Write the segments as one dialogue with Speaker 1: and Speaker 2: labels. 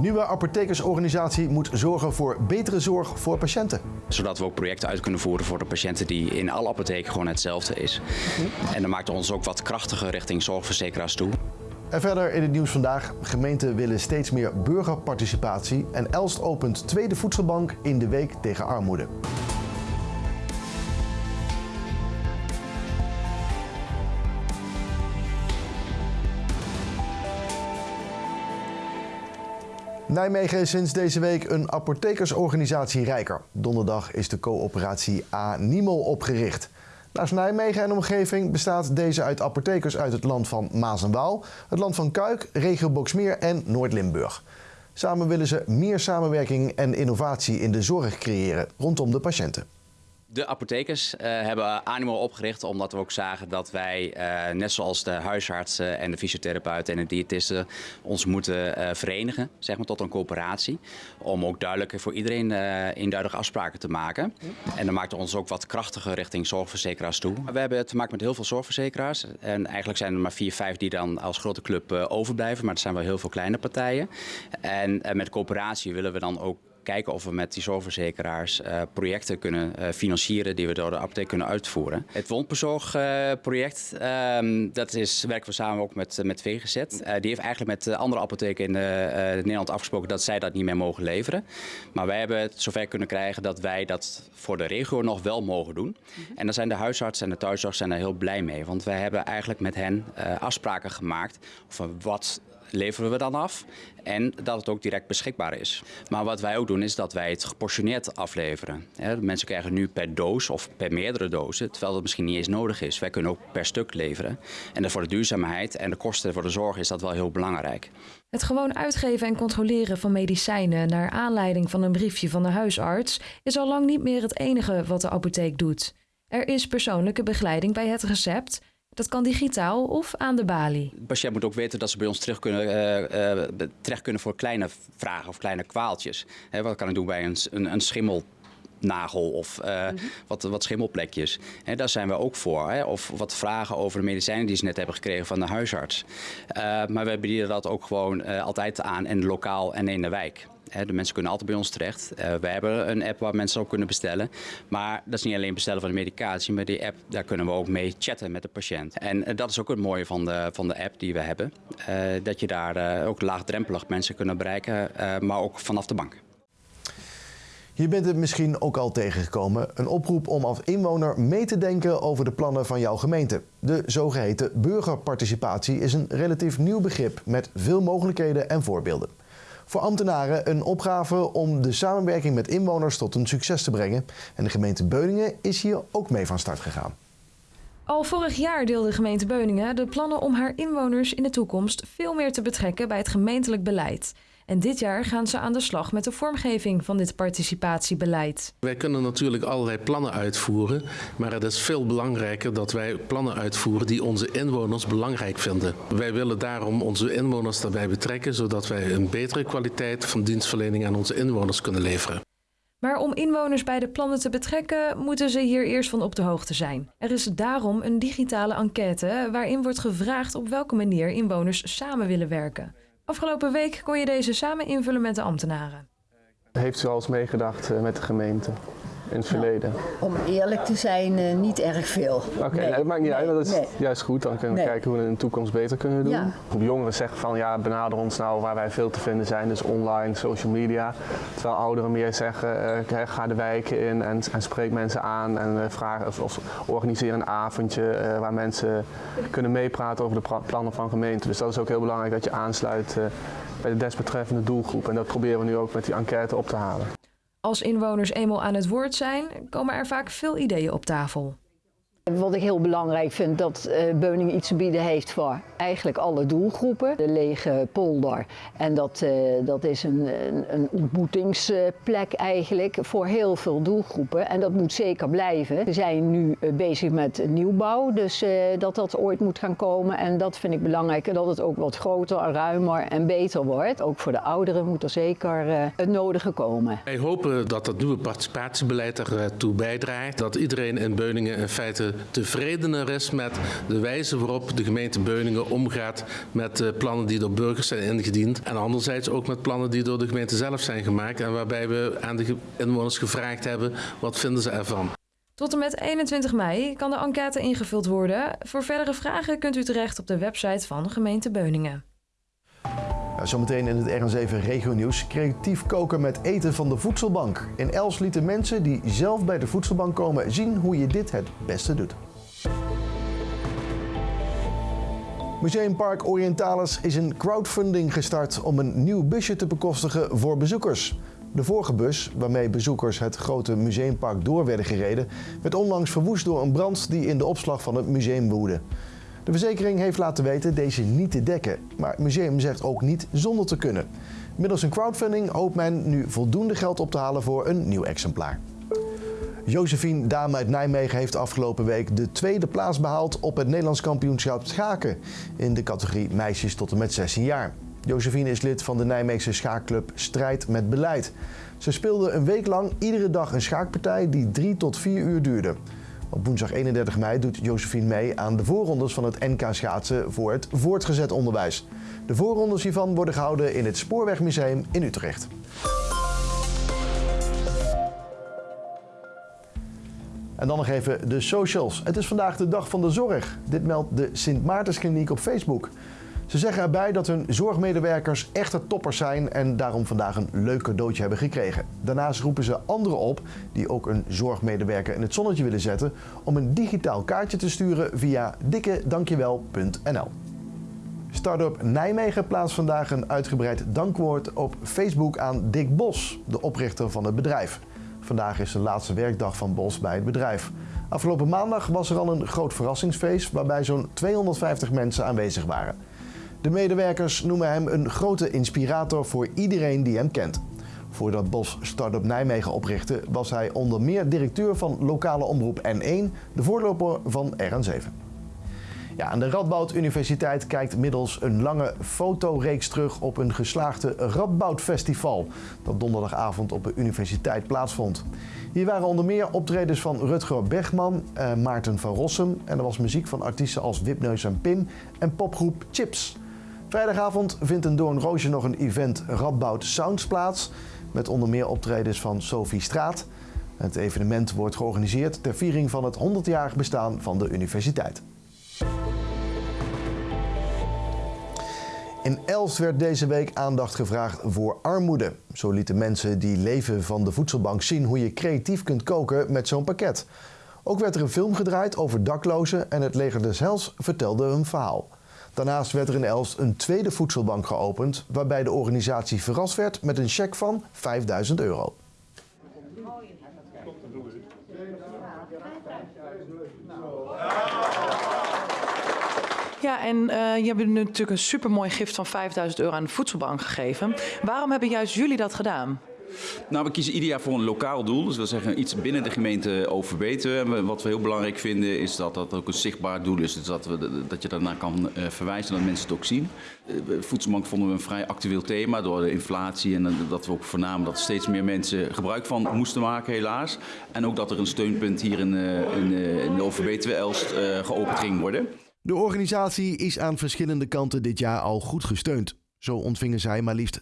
Speaker 1: Nieuwe apothekersorganisatie moet zorgen voor betere zorg voor patiënten.
Speaker 2: Zodat we ook projecten uit kunnen voeren voor de patiënten die in alle apotheken gewoon hetzelfde is. En dat maakt ons ook wat krachtiger richting zorgverzekeraars toe.
Speaker 1: En verder in het nieuws vandaag. Gemeenten willen steeds meer burgerparticipatie. En Elst opent tweede voedselbank in de week tegen armoede. Nijmegen is sinds deze week een apothekersorganisatie rijker. Donderdag is de coöperatie A-Nimel opgericht. Naast Nijmegen en omgeving bestaat deze uit apothekers uit het land van Maas en Waal, het land van Kuik, regio Boksmeer en Noord-Limburg. Samen willen ze meer samenwerking en innovatie in de zorg creëren rondom de patiënten.
Speaker 2: De apothekers uh, hebben Animo opgericht omdat we ook zagen dat wij, uh, net zoals de huisartsen en de fysiotherapeuten en de diëtisten, ons moeten uh, verenigen zeg maar, tot een coöperatie. Om ook duidelijk voor iedereen eenduidige afspraken te maken. En dat maakt ons ook wat krachtiger richting zorgverzekeraars toe. We hebben te maken met heel veel zorgverzekeraars. En eigenlijk zijn er maar vier, vijf die dan als grote club overblijven. Maar er zijn wel heel veel kleine partijen. En met coöperatie willen we dan ook kijken of we met die zorgverzekeraars uh, projecten kunnen uh, financieren die we door de apotheek kunnen uitvoeren. Het wondbezorgproject, uh, dat is, werken we samen ook met, met VGZ. die heeft eigenlijk met andere apotheken in Nederland afgesproken dat zij dat niet meer mogen leveren. Maar wij hebben het zover kunnen krijgen dat wij dat voor de regio nog wel mogen doen. -hmm. En daar zijn de huisartsen en de thuiszorg zijn er heel blij mee. Want wij hebben eigenlijk met hen afspraken gemaakt over wat leveren we dan af en dat het ook direct beschikbaar is. Maar wat wij ook doen is dat wij het geportioneerd afleveren. mensen krijgen nu per doos of per meerdere dozen, terwijl dat misschien niet eens nodig is. Wij kunnen ook per stuk leveren. En voor de duurzaamheid en de kosten voor de zorg is dat wel heel belangrijk.
Speaker 3: Het gewoon uitgeven en controleren van medicijnen naar aanleiding van een briefje van de huisarts is al lang niet meer het enige wat de apotheek doet. Er is persoonlijke begeleiding bij het recept dat kan digitaal of aan de balie.
Speaker 2: De patiënt moet ook weten dat ze bij ons terug kunnen, uh, uh, terecht kunnen voor kleine vragen of kleine kwaaltjes. Wat kan ik doen bij een, een, een schimmel? Nagel of uh, mm -hmm. wat, wat schimmelplekjes. He, daar zijn we ook voor. Hè? Of wat vragen over de medicijnen die ze net hebben gekregen van de huisarts. Uh, maar we bieden dat ook gewoon uh, altijd aan in lokaal en in de wijk. De mensen kunnen altijd bij ons terecht. We hebben een app waar mensen ook kunnen bestellen. Maar dat is niet alleen bestellen van de medicatie, maar die app, daar kunnen we ook mee chatten met de patiënt. En dat is ook het mooie van de, van de app die we hebben. Dat je daar ook laagdrempelig mensen kunnen bereiken, maar ook vanaf de bank.
Speaker 1: Je bent het misschien ook al tegengekomen. Een oproep om als inwoner mee te denken over de plannen van jouw gemeente. De zogeheten burgerparticipatie is een relatief nieuw begrip met veel mogelijkheden en voorbeelden voor ambtenaren een opgave om de samenwerking met inwoners tot een succes te brengen. En de gemeente Beuningen is hier ook mee van start gegaan.
Speaker 3: Al vorig jaar deelde de gemeente Beuningen de plannen om haar inwoners in de toekomst veel meer te betrekken bij het gemeentelijk beleid. En dit jaar gaan ze aan de slag met de vormgeving van dit participatiebeleid.
Speaker 4: Wij kunnen natuurlijk allerlei plannen uitvoeren, maar het is veel belangrijker dat wij plannen uitvoeren die onze inwoners belangrijk vinden. Wij willen daarom onze inwoners daarbij betrekken, zodat wij een betere kwaliteit van dienstverlening aan onze inwoners kunnen leveren.
Speaker 3: Maar om inwoners bij de plannen te betrekken, moeten ze hier eerst van op de hoogte zijn. Er is daarom een digitale enquête waarin wordt gevraagd op welke manier inwoners samen willen werken. Afgelopen week kon je deze samen invullen met de ambtenaren.
Speaker 5: Heeft u al eens meegedacht met de gemeente in het verleden?
Speaker 6: Nou, om eerlijk te zijn, uh, niet erg veel.
Speaker 5: Oké, okay, nee, dat maakt niet nee, uit, dat is juist goed. Dan kunnen we kijken hoe we het in de toekomst beter kunnen doen. Ja. Jongeren zeggen van ja, benader ons nou waar wij veel te vinden zijn, dus online, social media. Terwijl ouderen meer zeggen, uh, ga de wijken in en, en spreek mensen aan en uh, vraag, of, of, organiseer een avondje waar mensen kunnen meepraten over de plannen van gemeente. Dus dat is ook heel belangrijk dat je aansluit bij de desbetreffende doelgroep. En dat proberen we nu ook met die enquête op te halen.
Speaker 3: Als inwoners eenmaal aan het woord zijn, komen er vaak veel ideeën op tafel.
Speaker 6: Wat ik heel belangrijk vind, dat uh, Beuningen iets te bieden heeft voor eigenlijk alle doelgroepen. De lege polder. En dat, uh, dat is een, een, ontmoetingsplek eigenlijk voor heel veel doelgroepen. En dat moet zeker blijven. We zijn nu uh, bezig met nieuwbouw, dus dat dat ooit moet gaan komen. En dat vind ik belangrijk, dat het ook wat groter, ruimer en beter wordt. Ook voor de ouderen moet er zeker het nodige komen.
Speaker 4: Wij hopen dat het nieuwe participatiebeleid ertoe bijdraagt. Dat iedereen in Beuningen in feite tevredener is met de wijze waarop de gemeente Beuningen omgaat met de plannen die door burgers zijn ingediend. En anderzijds ook met plannen die door de gemeente zelf zijn gemaakt en waarbij we aan de inwoners gevraagd hebben wat vinden ze ervan.
Speaker 3: Tot en met 21 mei kan de enquête ingevuld worden. Voor verdere vragen kunt u terecht op de website van gemeente Beuningen.
Speaker 1: Zometeen in het RN7 Regio Nieuws. Creatief koken met eten van de voedselbank. In Els lieten mensen die zelf bij de voedselbank komen zien hoe je dit het beste doet. Museumpark Orientalis is een crowdfunding gestart om een nieuw busje te bekostigen voor bezoekers. De vorige bus, waarmee bezoekers het grote museumpark door werden gereden, werd onlangs verwoest door een brand die in de opslag van het museum woedde. De verzekering heeft laten weten deze niet te dekken, maar het museum zegt ook niet zonder te kunnen. Middels een crowdfunding hoopt men nu voldoende geld op te halen voor een nieuw exemplaar. Josephine Dame uit Nijmegen heeft afgelopen week de tweede plaats behaald op het Nederlands kampioenschap schaken in de categorie meisjes tot en met 16 jaar. Josephine is lid van de Nijmeegse schaakclub Strijd met Beleid. Ze speelde een week lang iedere dag een schaakpartij die drie tot vier uur duurde. Op woensdag 31 mei doet Josephine mee aan de voorrondes van het NK schaatsen voor het voortgezet onderwijs. De voorrondes hiervan worden gehouden in het Spoorwegmuseum in Utrecht. En dan nog even de socials. Het is vandaag de dag van de zorg. Dit meldt de Sint Maartenskliniek op Facebook. Ze zeggen erbij dat hun zorgmedewerkers echte toppers zijn en daarom vandaag een leuk cadeautje hebben gekregen. Daarnaast roepen ze anderen op die ook een zorgmedewerker in het zonnetje willen zetten om een digitaal kaartje te sturen via dikkedankjewel.nl. Startup Nijmegen plaatst vandaag een uitgebreid dankwoord op Facebook aan Dick Bos, de oprichter van het bedrijf. Vandaag is de laatste werkdag van Bos bij het bedrijf. Afgelopen maandag was er al een groot verrassingsfeest waarbij zo'n 250 mensen aanwezig waren. De medewerkers noemen hem een grote inspirator voor iedereen die hem kent. Voordat Bos Startup Nijmegen oprichtte, was hij onder meer directeur van lokale omroep N1, de voorloper van RN7. Ja, en de Radboud Universiteit kijkt middels een lange fotoreeks terug op een geslaagde Radboud Festival dat donderdagavond op de universiteit plaatsvond. Hier waren onder meer optredens van Rutger Bergman, eh, Maarten van Rossum en er was muziek van artiesten als Wipneus en Pim en popgroep Chips. Vrijdagavond vindt in Doornroosje nog een event Radboud Sounds plaats. Met onder meer optredens van Sophie Straat. Het evenement wordt georganiseerd ter viering van het 100-jarig bestaan van de universiteit. In Elst werd deze week aandacht gevraagd voor armoede. Zo lieten mensen die leven van de voedselbank zien hoe je creatief kunt koken met zo'n pakket. Ook werd er een film gedraaid over daklozen en het leger des Hels vertelde een verhaal. Daarnaast werd er in Elst een tweede voedselbank geopend, waarbij de organisatie verrast werd met een cheque van 5000 euro.
Speaker 7: Ja, en uh, je hebt natuurlijk een supermooi gift van 5000 euro aan de voedselbank gegeven. Waarom hebben juist jullie dat gedaan?
Speaker 8: Nou, we kiezen ieder jaar voor een lokaal doel. Dus we zeggen iets binnen de gemeente overbeten. Wat we heel belangrijk vinden is dat dat ook een zichtbaar doel is. Dus dat, we, dat je daarna kan uh, verwijzen, dat mensen het ook zien. Uh, voedselbank vonden we een vrij actueel thema door de inflatie. En dat we ook voornamen dat steeds meer mensen gebruik van moesten maken, helaas. En ook dat er een steunpunt hier in, in, in de overbeten Elst geopend ging worden.
Speaker 1: De organisatie is aan verschillende kanten dit jaar al goed gesteund. Zo ontvingen zij maar liefst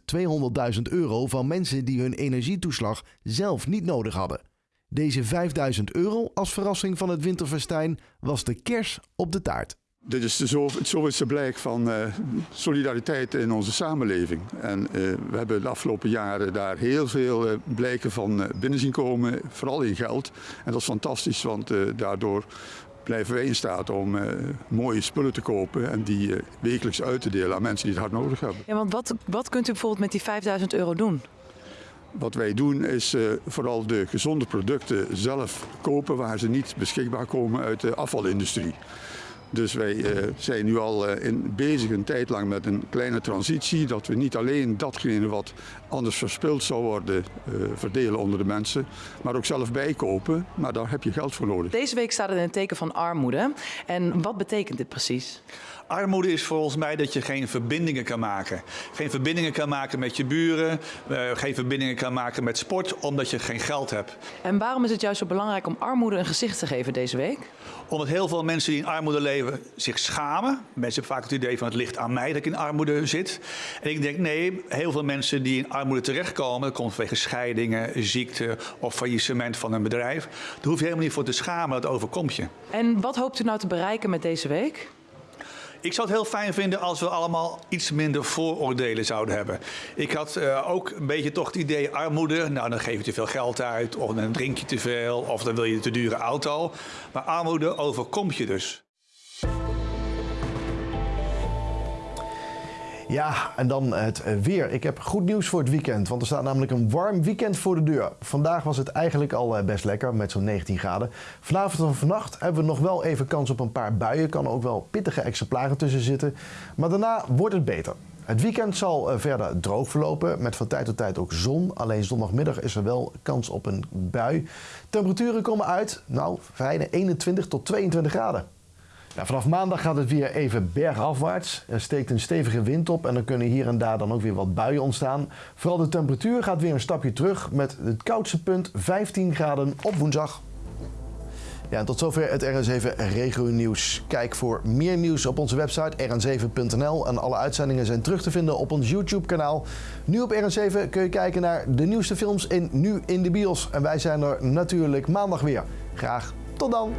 Speaker 1: 200.000 euro van mensen die hun energietoeslag zelf niet nodig hadden. Deze 5000 euro als verrassing van het winterfestijn was de kers op de taart.
Speaker 9: Dit is zo, zoveelste blijk van uh, solidariteit in onze samenleving. En uh, we hebben de afgelopen jaren daar heel veel uh, blijken van binnen zien komen, vooral in geld. En dat is fantastisch, want daardoor blijven wij in staat om uh, mooie spullen te kopen en die uh, wekelijks uit te delen aan mensen die het hard nodig hebben.
Speaker 7: Ja, want wat, wat kunt u bijvoorbeeld met die 5000 euro doen?
Speaker 9: Wat wij doen is uh, vooral de gezonde producten zelf kopen waar ze niet beschikbaar komen uit de afvalindustrie. Dus wij zijn nu al in, bezig een tijd lang met een kleine transitie. Dat we niet alleen datgene wat anders verspild zou worden verdelen onder de mensen. Maar ook zelf bijkopen. Maar daar heb je geld voor nodig.
Speaker 7: Deze week staat het in het teken van armoede. En wat betekent dit precies?
Speaker 10: Armoede is volgens mij dat je geen verbindingen kan maken. Geen verbindingen kan maken met je buren, uh, geen verbindingen kan maken met sport, omdat je geen geld hebt.
Speaker 7: En waarom is het juist zo belangrijk om armoede een gezicht te geven deze week?
Speaker 10: Omdat heel veel mensen die in armoede leven zich schamen. Mensen hebben vaak het idee van het ligt aan mij dat ik in armoede zit. En ik denk nee, heel veel mensen die in armoede terechtkomen, dat komt vanwege scheidingen, ziekte of faillissement van een bedrijf. Daar hoef je helemaal niet voor te schamen, dat overkomt je.
Speaker 7: En wat hoopt u nou te bereiken met deze week?
Speaker 10: Ik zou het heel fijn vinden als we allemaal iets minder vooroordelen zouden hebben. Ik had uh, ook een beetje toch het idee armoede. Nou, dan geef je te veel geld uit, of dan drink je te veel, of dan wil je een te dure auto. Maar armoede overkomt je dus.
Speaker 1: Ja, en dan het weer. Ik heb goed nieuws voor het weekend, want er staat namelijk een warm weekend voor de deur. Vandaag was het eigenlijk al eh, best lekker met zo'n 19 graden. Vanavond en vannacht hebben we nog wel even kans op een paar buien. Kan ook wel pittige exemplaren tussen zitten. Maar daarna wordt het beter. Het weekend zal eh, verder droog verlopen, met van tijd tot tijd ook zon. Alleen zondagmiddag is er wel kans op een bui. Temperaturen komen uit, nou, fijne 21 tot 22 graden. Ja, vanaf maandag gaat het weer even bergafwaarts. Er steekt een stevige wind op en er kunnen hier en daar dan ook weer wat buien ontstaan. Vooral de temperatuur gaat weer een stapje terug met het koudste punt 15 graden op woensdag. Ja, en tot zover het RN7 Regio Nieuws. Kijk voor meer nieuws op onze website rn7.nl. En alle uitzendingen zijn terug te vinden op ons YouTube-kanaal. Nu op RN7 kun je kijken naar de nieuwste films in Nu in de Bios. En wij zijn er natuurlijk maandag weer. Graag tot dan!